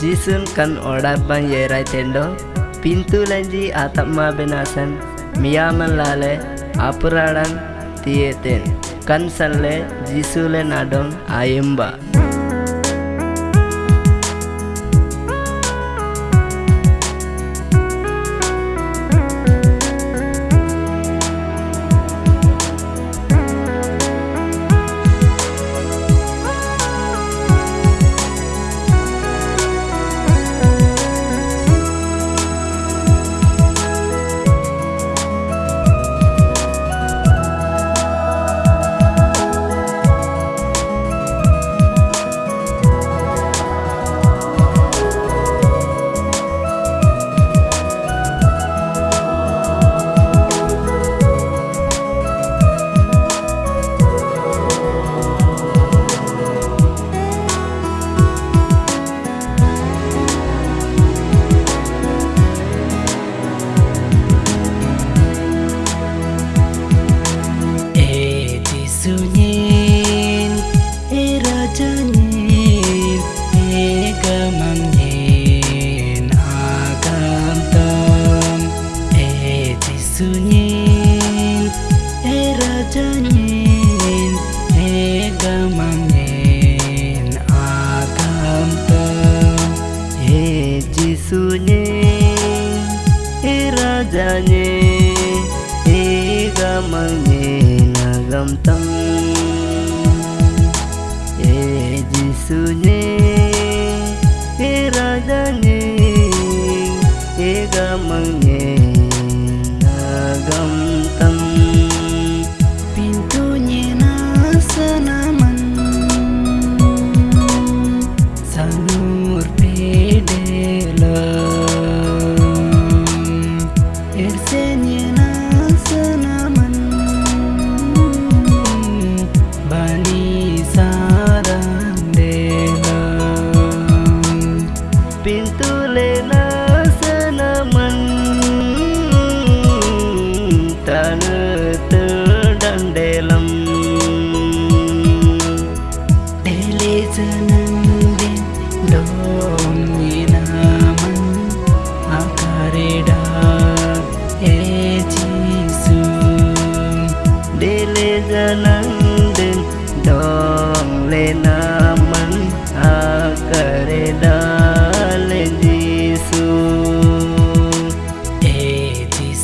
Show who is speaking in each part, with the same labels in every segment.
Speaker 1: jisun kan orap ban yerai tendo. Atap ma benasan. Miyaman lale apuradan tieten. Kan salle jisule nadong ayemba zanye iga mange na gam tang e jisu ne e radane iga mange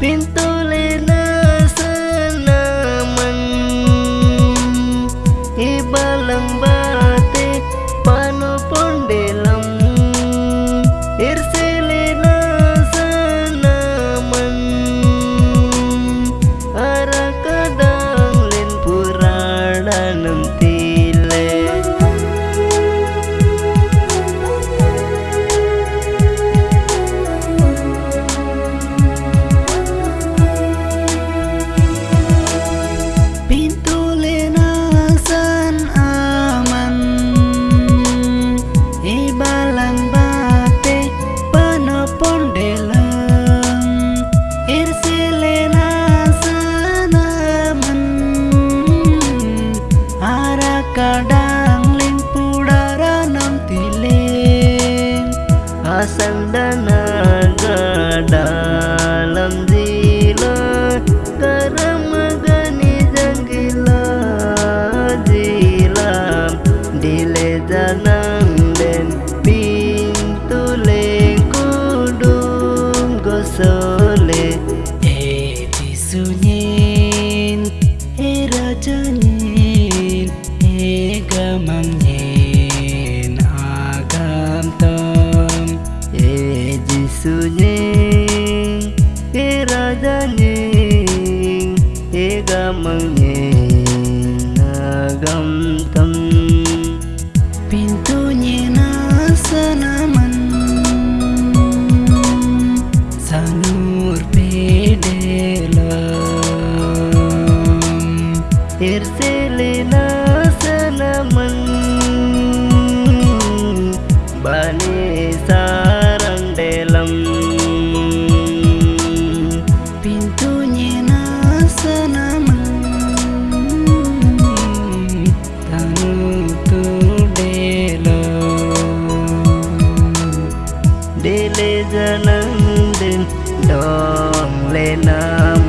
Speaker 1: Pintulina Asal danaga dalam zila Karamagani janggila zilam Dile janang den pintu leng kudung gosole
Speaker 2: E Jesunyin
Speaker 1: dum dum đường lên le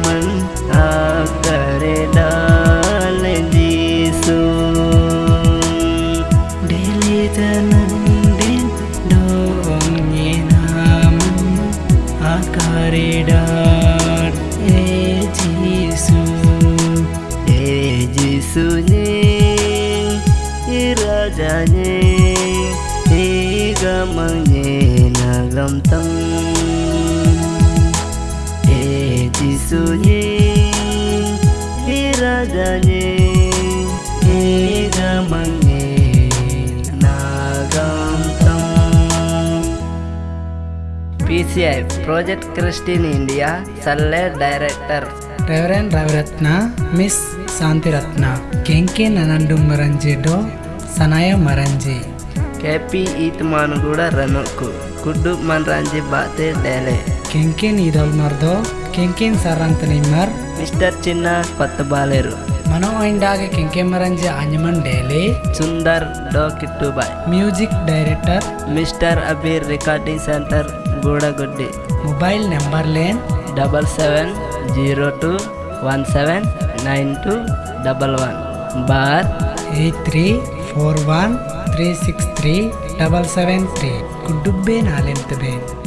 Speaker 1: CI project Christian India Salle director.
Speaker 2: Reverend Raviratna Miss Shantiratna ಕೆಂಕೆ ನನಂಡು ಮರಂಜಿ ಡೋ ಸನಾಯ ಮರಂಜಿ.
Speaker 1: ಕೆ ಪಿ ಈತ್ ಮಾನುಗೂಡ ರನುಕು ಕುಡ್ಡು ಮನ್ರಂಜಿ ಬಾತೆ ಡೇಲೆ.
Speaker 2: ಕೆಂಕೆನ್ ಇದಲ್ ಮರ್ದೋ ಕೆಂಕೆನ್ ಸರಂತ ನಿಮ್ಮರ್.
Speaker 1: ಮಿಸ್ಟರ್ ಚಿನ್ನ ಪತ್ತು ಬಾಲೆರು
Speaker 2: ಮನೋ ಇಂಡಾಗೆ ಕೆಂಕೆ ಮರಂಜಿ ಅಂಜಮನ್ ಡೇಲೆ.
Speaker 1: ಸುಂದರ್ ಡೋ Kittu boy
Speaker 2: music director.
Speaker 1: Mister Abir recording centre. గూడగుడ్డి
Speaker 2: మొబైల్ నెంబర్ నెంబర్లేన్
Speaker 1: double seven zero two one seven nine two double one. Bar.
Speaker 2: Eight three four one three six three double seven three. కుడ్డుబ్బే నాలెంత్ బేన్